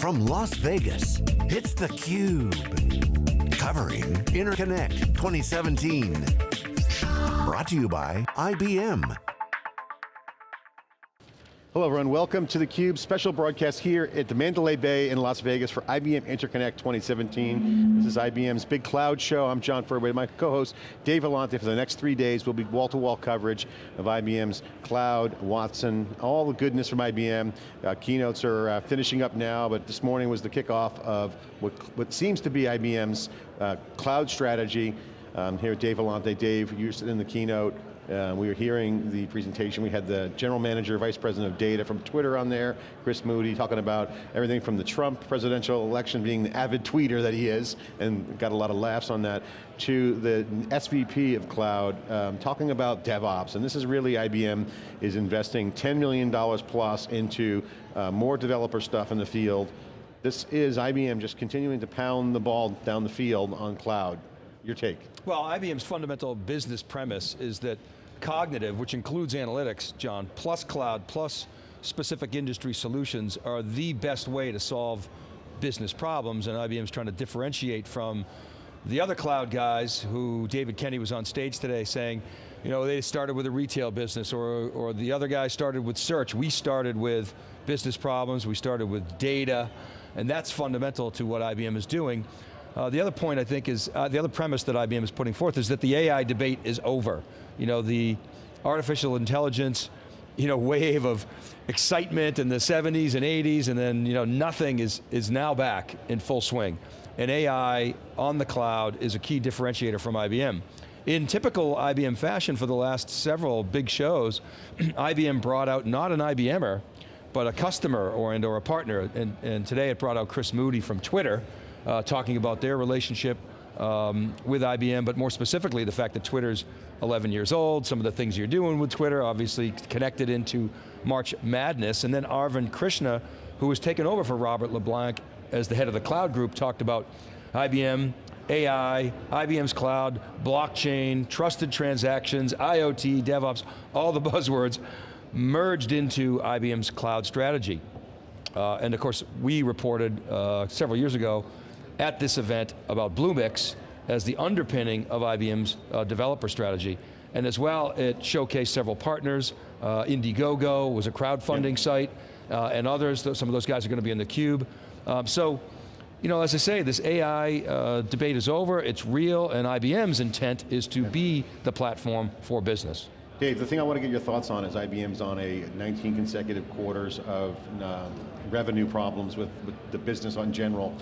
From Las Vegas, it's theCUBE. Covering Interconnect 2017. Brought to you by IBM. Hello everyone, welcome to theCUBE, special broadcast here at the Mandalay Bay in Las Vegas for IBM Interconnect 2017. This is IBM's big cloud show. I'm John Furrier, my co-host Dave Vellante for the next three days we'll be wall-to-wall -wall coverage of IBM's cloud, Watson, all the goodness from IBM. Uh, keynotes are uh, finishing up now, but this morning was the kickoff of what, what seems to be IBM's uh, cloud strategy. Um, here Dave Vellante. Dave, you're in the keynote. Uh, we were hearing the presentation, we had the general manager, vice president of data from Twitter on there, Chris Moody, talking about everything from the Trump presidential election being the avid tweeter that he is, and got a lot of laughs on that, to the SVP of cloud, um, talking about DevOps, and this is really IBM is investing $10 million plus into uh, more developer stuff in the field. This is IBM just continuing to pound the ball down the field on cloud. Your take. Well, IBM's fundamental business premise is that cognitive, which includes analytics, John, plus cloud, plus specific industry solutions are the best way to solve business problems, and IBM's trying to differentiate from the other cloud guys who David Kenny was on stage today saying, you know, they started with a retail business or, or the other guy started with search. We started with business problems, we started with data, and that's fundamental to what IBM is doing. Uh, the other point I think is, uh, the other premise that IBM is putting forth is that the AI debate is over. You know, the artificial intelligence, you know, wave of excitement in the 70s and 80s and then, you know, nothing is, is now back in full swing. And AI on the cloud is a key differentiator from IBM. In typical IBM fashion for the last several big shows, IBM brought out not an IBMer, but a customer or, and, or a partner, and, and today it brought out Chris Moody from Twitter, uh, talking about their relationship um, with IBM, but more specifically the fact that Twitter's 11 years old, some of the things you're doing with Twitter, obviously connected into March Madness, and then Arvind Krishna, who was taken over for Robert LeBlanc as the head of the cloud group, talked about IBM, AI, IBM's cloud, blockchain, trusted transactions, IoT, DevOps, all the buzzwords merged into IBM's cloud strategy. Uh, and of course, we reported uh, several years ago at this event about Bluemix as the underpinning of IBM's uh, developer strategy. And as well, it showcased several partners. Uh, Indiegogo was a crowdfunding yep. site, uh, and others, some of those guys are going to be in the cube. Um, so, you know, as I say, this AI uh, debate is over, it's real, and IBM's intent is to be the platform for business. Dave, the thing I want to get your thoughts on is IBM's on a 19 consecutive quarters of uh, revenue problems with, with, the business in general,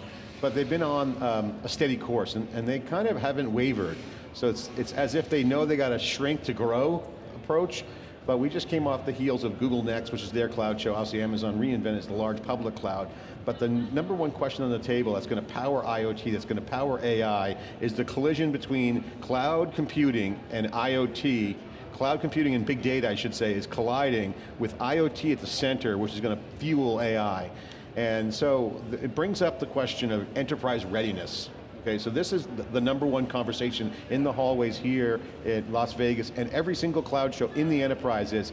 but they've been on um, a steady course and, and, they kind of haven't wavered. So it's, it's as if they know they got a shrink to grow approach, but we just came off the heels of Google Next, which is their cloud show. Obviously Amazon reInvent is the large public cloud. But the number one question on the table that's going to power IoT, that's going to power AI, is the collision between cloud computing and IoT cloud computing and big data, I should say, is colliding with IoT at the center, which is going to fuel AI. And so it brings up the question of enterprise readiness. Okay, so this is the number one conversation in the hallways here at Las Vegas and every single cloud show in the enterprise is,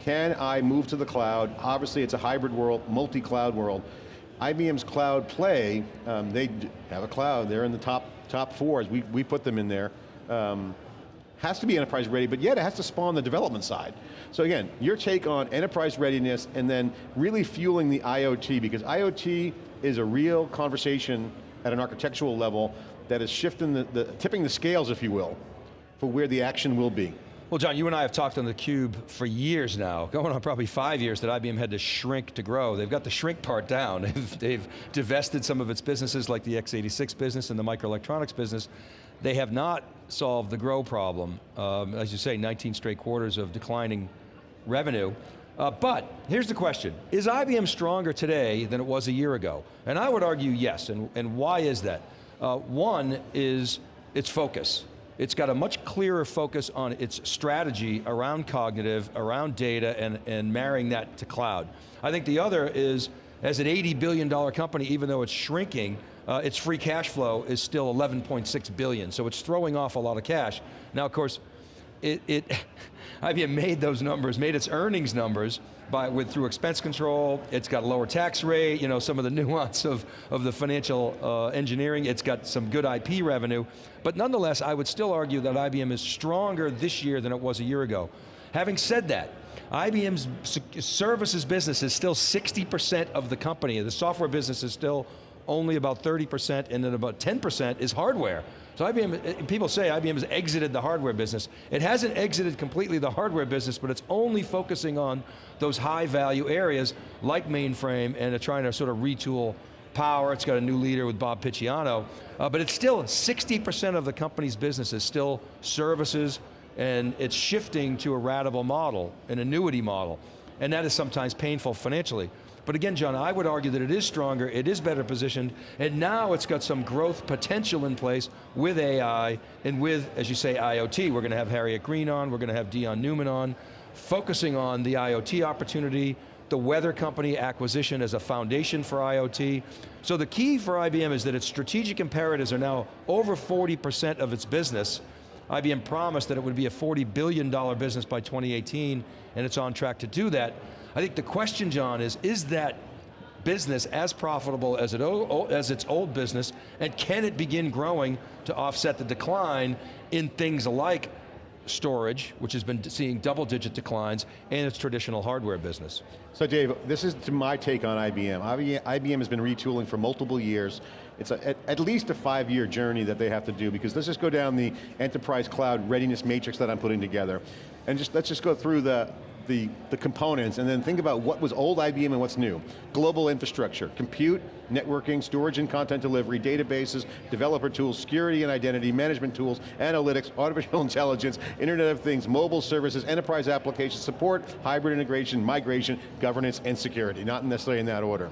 can I move to the cloud? Obviously it's a hybrid world, multi-cloud world. IBM's cloud play, um, they have a cloud, they're in the top, top fours, we, we put them in there. Um, has to be enterprise ready, but yet it has to spawn the development side. So again, your take on enterprise readiness and then really fueling the IoT, because IoT is a real conversation at an architectural level that is shifting the, the tipping the scales, if you will, for where the action will be. Well John, you and I have talked on theCUBE for years now, going on probably five years that IBM had to shrink to grow. They've got the shrink part down. they've, divested some of its businesses like the x86 business and the microelectronics business. They have not solved the grow problem. Um, as you say, 19 straight quarters of declining revenue. Uh, but, here's the question, is IBM stronger today than it was a year ago? And I would argue yes, and, and why is that? Uh, one is its focus. It's got a much clearer focus on its strategy around cognitive, around data, and, and marrying that to cloud. I think the other is, as an $80 billion company, even though it's shrinking, uh, its free cash flow is still 11.6 billion, so it's throwing off a lot of cash. Now of course, it, it IBM made those numbers, made its earnings numbers by, with, through expense control, it's got a lower tax rate, you know, some of the nuance of, of the financial uh, engineering, it's got some good IP revenue, but nonetheless, I would still argue that IBM is stronger this year than it was a year ago. Having said that, IBM's services business is still 60% of the company. The software business is still only about 30% and then about 10% is hardware. So IBM, people say IBM has exited the hardware business. It hasn't exited completely the hardware business, but it's only focusing on those high value areas like mainframe and trying to sort of retool power. It's got a new leader with Bob Picciano. Uh, but it's still 60% of the company's business is still services and it's shifting to a ratable model, an annuity model. And that is sometimes painful financially. But again, John, I would argue that it is stronger, it is better positioned, and now it's got some growth potential in place with AI and with, as you say, IoT. We're going to have Harriet Green on, we're going to have Dion Newman on, focusing on the IoT opportunity, the weather company acquisition as a foundation for IoT. So the key for IBM is that its strategic imperatives are now over 40% of its business. IBM promised that it would be a $40 billion business by 2018, and it's on track to do that. I think the question, John, is, is that business as profitable as, it, as its old business, and can it begin growing to offset the decline in things like storage, which has been seeing double digit declines, and its traditional hardware business. So Dave, this is my take on IBM. IBM has been retooling for multiple years. It's a, at, least a five year journey that they have to do because let's just go down the enterprise cloud readiness matrix that I'm putting together. And just let's just go through the, the, the components and then think about what was old IBM and what's new. Global infrastructure, compute, networking, storage and content delivery, databases, developer tools, security and identity, management tools, analytics, artificial intelligence, Internet of Things, mobile services, enterprise application support, hybrid integration, migration, governance, and security. Not necessarily in that order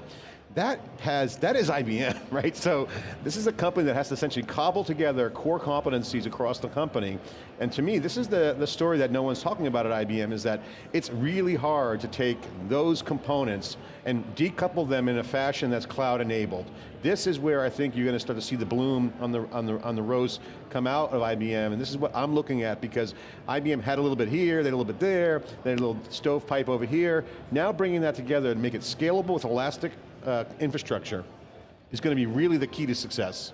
that has, that is IBM, right? So this is a company that has to essentially cobble together core competencies across the company. And to me, this is the, the story that no one's talking about at IBM is that it's really hard to take those components and decouple them in a fashion that's cloud enabled. This is where I think you're going to start to see the bloom on the, on the, on the rose come out of IBM, and this is what I'm looking at because IBM had a little bit here, they had a little bit there, they had a little stovepipe over here. Now bringing that together and make it scalable with elastic uh, infrastructure is going to be really the key to success.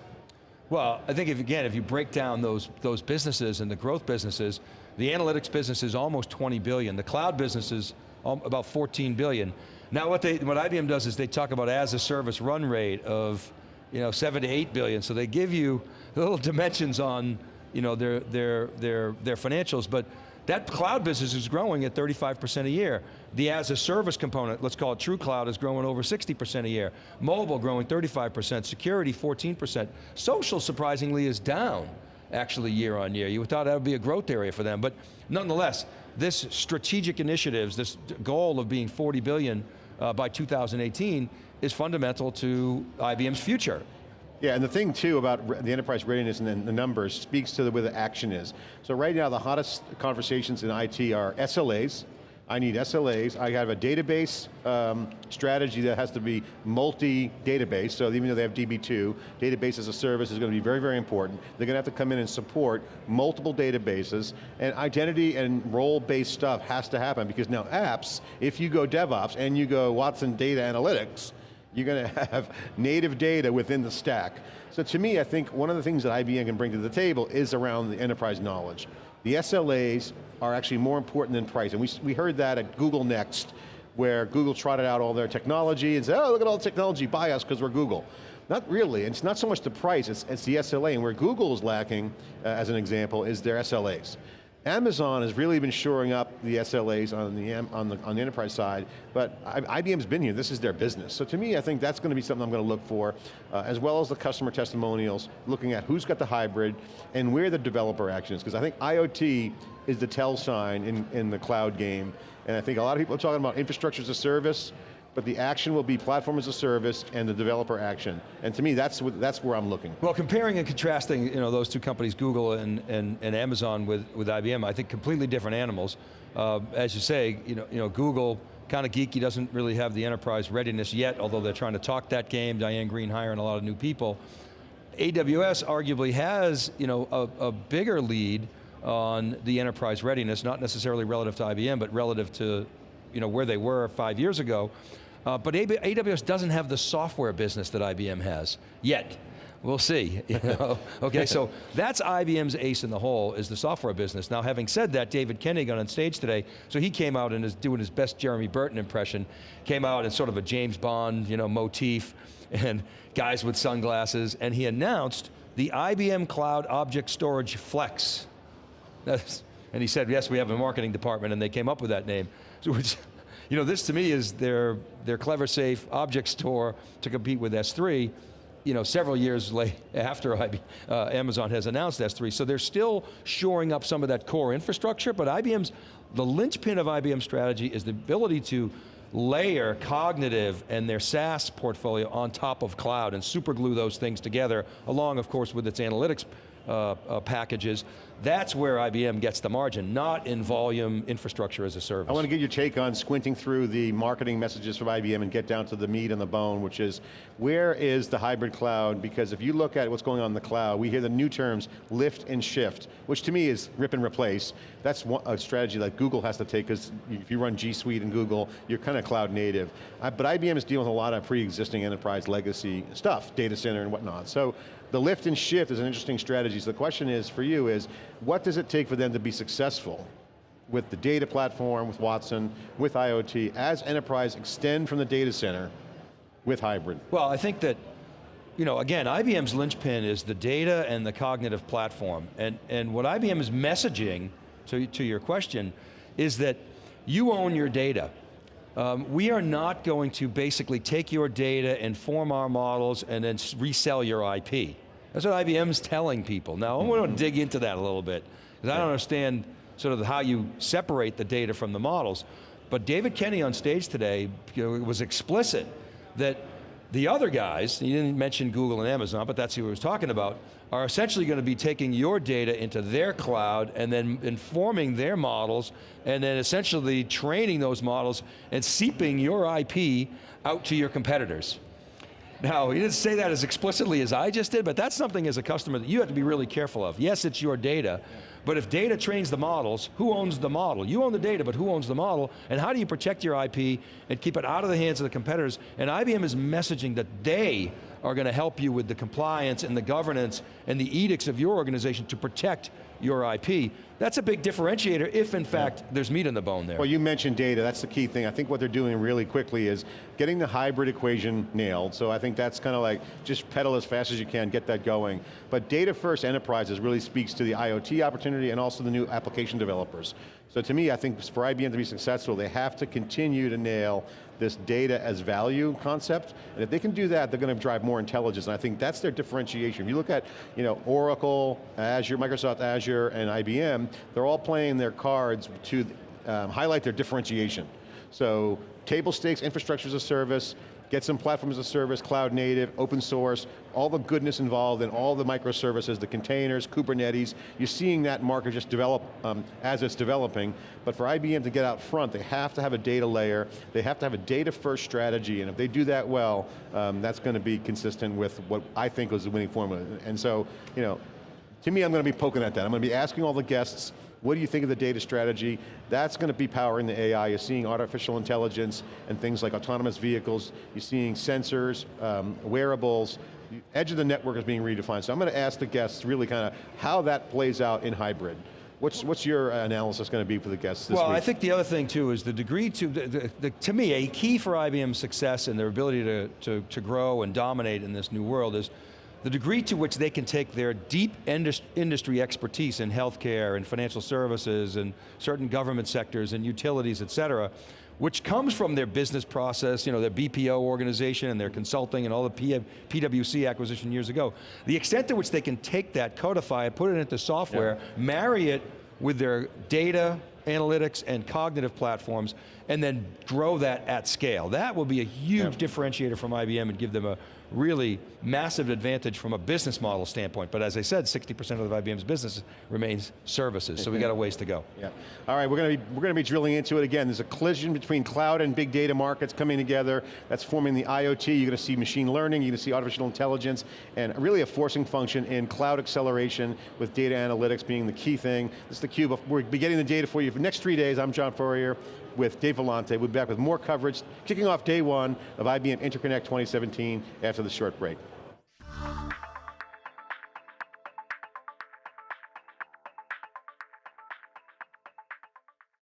Well, I think if again, if you break down those, those businesses and the growth businesses, the analytics business is almost 20 billion, the cloud business is about 14 billion. Now what, they, what IBM does is they talk about as a service run rate of you know, seven to eight billion, so they give you little dimensions on you know, their, their, their, their financials, but that cloud business is growing at 35% a year. The as a service component, let's call it true cloud, is growing over 60% a year. Mobile growing 35%, security 14%. Social, surprisingly, is down actually year on year. You would thought that would be a growth area for them, but nonetheless, this strategic initiatives, this goal of being 40 billion uh, by 2018 is fundamental to IBM's future. Yeah, and the thing too about the enterprise readiness and the numbers speaks to the, where the action is. So right now the hottest conversations in IT are SLAs, I need SLAs, I have a database um, strategy that has to be multi-database, so even though they have DB2, database as a service is going to be very, very important. They're going to have to come in and support multiple databases, and identity and role-based stuff has to happen, because now apps, if you go DevOps and you go Watson Data Analytics, you're going to have native data within the stack. So to me, I think one of the things that IBM can bring to the table is around the enterprise knowledge. The SLAs are actually more important than price, and we, we heard that at Google Next, where Google trotted out all their technology and said, oh, look at all the technology, buy us because we're Google. Not really, it's not so much the price, it's, it's the SLA, and where Google is lacking, uh, as an example, is their SLAs. Amazon has really been shoring up the SLAs on the, on the, on the enterprise side, but IBM's been here, this is their business. So to me, I think that's going to be something I'm going to look for, uh, as well as the customer testimonials, looking at who's got the hybrid, and where the developer action is, because I think IoT is the tell sign in, in the cloud game, and I think a lot of people are talking about infrastructure as a service, but the action will be platform as a service and the developer action. And to me, that's, that's where I'm looking. Well, comparing and contrasting you know, those two companies, Google and, and, and Amazon with, with IBM, I think completely different animals. Uh, as you say, you know, you know Google, kind of geeky, doesn't really have the enterprise readiness yet, although they're trying to talk that game, Diane Greene hiring a lot of new people. AWS arguably has you know, a, a bigger lead, on the enterprise readiness, not necessarily relative to IBM, but relative to you know, where they were five years ago. Uh, but AWS doesn't have the software business that IBM has, yet. We'll see, you know? okay, so that's IBM's ace in the hole, is the software business. Now having said that, David Kenny got on stage today, so he came out and is doing his best Jeremy Burton impression, came out in sort of a James Bond you know, motif, and guys with sunglasses, and he announced the IBM Cloud Object Storage Flex. That's, and he said, yes, we have a marketing department, and they came up with that name. So which, you know, this to me is their, their Cleversafe object store to compete with S3, you know, several years late after uh, Amazon has announced S3. So they're still shoring up some of that core infrastructure, but IBM's, the linchpin of IBM strategy is the ability to layer cognitive and their SaaS portfolio on top of cloud and superglue those things together, along of course with its analytics uh, uh, packages, that's where IBM gets the margin, not in volume infrastructure as a service. I want to get your take on squinting through the marketing messages from IBM and get down to the meat and the bone, which is, where is the hybrid cloud? Because if you look at what's going on in the cloud, we hear the new terms, lift and shift, which to me is rip and replace. That's one, a strategy that Google has to take, because if you run G Suite and Google, you're kind of cloud native. Uh, but IBM is dealing with a lot of pre-existing enterprise legacy stuff, data center and whatnot. So the lift and shift is an interesting strategy. So the question is, for you is, what does it take for them to be successful with the data platform, with Watson, with IoT, as enterprise extend from the data center with hybrid? Well, I think that, you know, again, IBM's linchpin is the data and the cognitive platform. And, and what IBM is messaging, to, to your question, is that you own your data. Um, we are not going to basically take your data and form our models and then resell your IP. That's what IBM's telling people. Now, I want to dig into that a little bit, because I don't understand sort of how you separate the data from the models. But David Kenny on stage today you know, was explicit that the other guys, he didn't mention Google and Amazon, but that's who he was talking about, are essentially going to be taking your data into their cloud and then informing their models and then essentially training those models and seeping your IP out to your competitors. Now, he didn't say that as explicitly as I just did, but that's something as a customer that you have to be really careful of. Yes, it's your data, but if data trains the models, who owns the model? You own the data, but who owns the model? And how do you protect your IP and keep it out of the hands of the competitors? And IBM is messaging that they are going to help you with the compliance and the governance and the edicts of your organization to protect your IP. That's a big differentiator if in fact there's meat in the bone there. Well you mentioned data, that's the key thing. I think what they're doing really quickly is getting the hybrid equation nailed, so I think that's kind of like, just pedal as fast as you can, get that going. But data first enterprises really speaks to the IoT opportunity and also the new application developers. So to me, I think for IBM to be successful, they have to continue to nail this data as value concept, and if they can do that, they're going to drive more intelligence, and I think that's their differentiation. If you look at you know, Oracle, Azure, Microsoft Azure, and IBM, they're all playing their cards to um, highlight their differentiation. So table stakes, infrastructure as a service, get some platform as a service, cloud native, open source, all the goodness involved in all the microservices, the containers, Kubernetes, you're seeing that market just develop um, as it's developing, but for IBM to get out front, they have to have a data layer, they have to have a data first strategy, and if they do that well, um, that's going to be consistent with what I think was the winning formula. And so, you know, to me, I'm going to be poking at that. I'm going to be asking all the guests, what do you think of the data strategy? That's going to be powering the AI. You're seeing artificial intelligence and things like autonomous vehicles. You're seeing sensors, um, wearables. The edge of the network is being redefined. So I'm going to ask the guests really kind of how that plays out in hybrid. What's, what's your analysis going to be for the guests this well, week? I think the other thing too is the degree to, the, the, the, to me, a key for IBM's success and their ability to, to, to grow and dominate in this new world is the degree to which they can take their deep industry expertise in healthcare and financial services and certain government sectors and utilities, et cetera, which comes from their business process, you know, their BPO organization and their consulting and all the P PwC acquisition years ago. The extent to which they can take that, codify it, put it into software, yeah. marry it with their data, analytics, and cognitive platforms, and then grow that at scale. That will be a huge differentiator from IBM and give them a really massive advantage from a business model standpoint. But as I said, 60% of the IBM's business remains services, so we got a ways to go. Yeah. All right, we're going to be we're going to be drilling into it again. There's a collision between cloud and big data markets coming together. That's forming the IoT. You're going to see machine learning. You're going to see artificial intelligence, and really a forcing function in cloud acceleration with data analytics being the key thing. This is the cube. We'll be getting the data for you for the next three days. I'm John Furrier with Dave Vellante. We'll be back with more coverage, kicking off day one of IBM Interconnect 2017 after the short break.